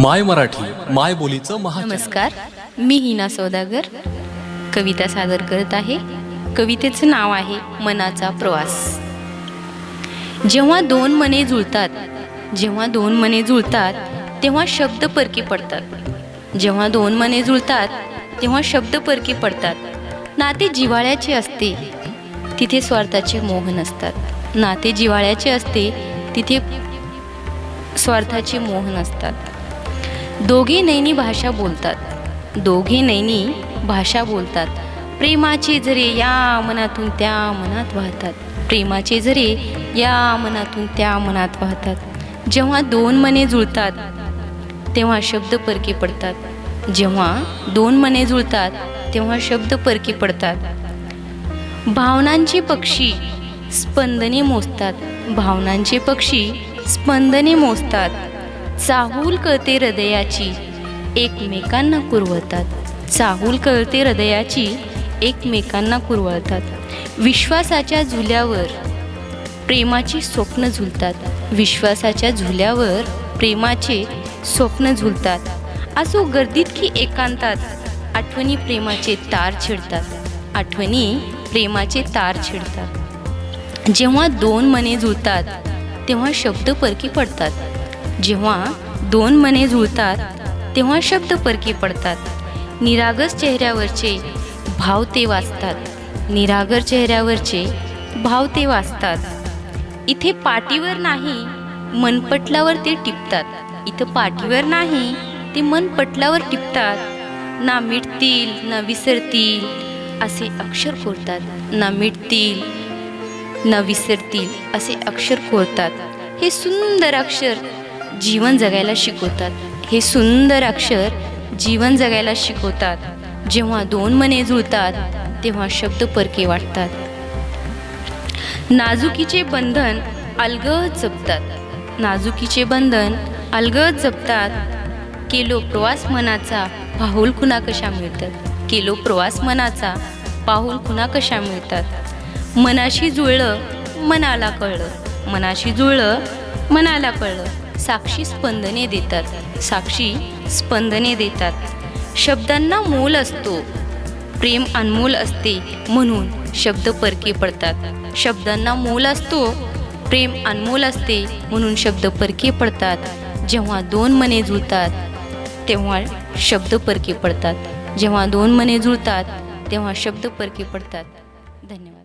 माय मराठी माय बोलीचं महा नमस्कार मी हिना सौदागर. कविता सादर करत आहे. कवितेचं नाव आहे मनाचा प्रवास. जेव्हा दोन मने जुळतात जेव्हा दोन मने जुळतात तेव्हा शब्द परकी पडतात. जेव्हा दोन मने जुळतात तेव्हा शब्द परकी पडतात. नाते जिव्हाळ्याचे असते तिथे स्वार्थाचे मोह नसतात. नाते जिव्हाळ्याचे असते तिथे स्वार्थाचे मोह नसतात. दोघी नैनी भाषा बोलतात. दोघे नैनी भाषा बोलतात. प्रेमाचे झरे या मनातून त्या मनात वाहतात. प्रेमाचे झरे या मनातून त्या मनात वाहतात. जेव्हा दोन मने जुळतात तेव्हा शब्द परके पडतात. जेव्हा दोन मने जुळतात तेव्हा शब्द परके पडतात. भावनांचे पक्षी स्पंदने मोजतात. भावनांचे पक्षी स्पंदने मोजतात. चाहूल कळते हृदयाची एकमेकांना कुरवतात चाहूल कळते हृदयाची एकमेकांना कुरवतात विश्वासाच्या झुल्यावर प्रेमाची स्वप्न झुलतात. विश्वासाच्या झुल्यावर प्रेमाचे स्वप्न झुलतात. असो गर्दीत की एकांतात आठवणी प्रेमाचे तार छिडतात. आठवणी प्रेमाचे तार छिडतात. जेव्हा दोन मने जुळतात तेव्हा शब्द परकी पडतात. जेव्हा दोन मने जुळतात तेव्हा शब्द परकी पडतात. निरागस चेहऱ्यावरचे भाव ते वाचतात. निरागर चेहऱ्यावरचे भाव ते वाचतात. इथे पाठीवर नाही मनपटलावर ते टिपतात. इथं पाठीवर नाही ते मनपटलावर टिपतात. ना मिटतील ना विसरतील असे अक्षर कोरतात. ना मिटतील न विसरतील असे अक्षर कोरतात. हे सुंदर अक्षर जीवन जगायला शिकवतात. हे सुंदर अक्षर जीवन जगायला शिकवतात. जेव्हा दोन मने जुळतात तेव्हा शब्द परके वाटतात. नाजुकीचे बंधन अलगद जपतात. नाजुकीचे बंधन अलगद जपतात. केलो प्रवास मनाचा पाहुल खुना कशा मिळतात. केलो प्रवास मनाचा पाहुल खुना कशा मिळतात. मनाशी जुळलं मनाला कळलं. मनाशी जुळलं मनाला कळलं. साक्षी स्पंदने देतात. साक्षी स्पंदने देतात. शब्दांना मोल असतो. प्रेम अनमोल असते म्हणून शब्द परके पडतात. शब्दांना मोल असतो. प्रेम अनमोल असते म्हणून शब्द परके पडतात. जेव्हा दोन मने जुळतात तेव्हा शब्द परके पडतात. जेव्हा दोन मने जुळतात तेव्हा शब्द परके पडतात. धन्यवाद.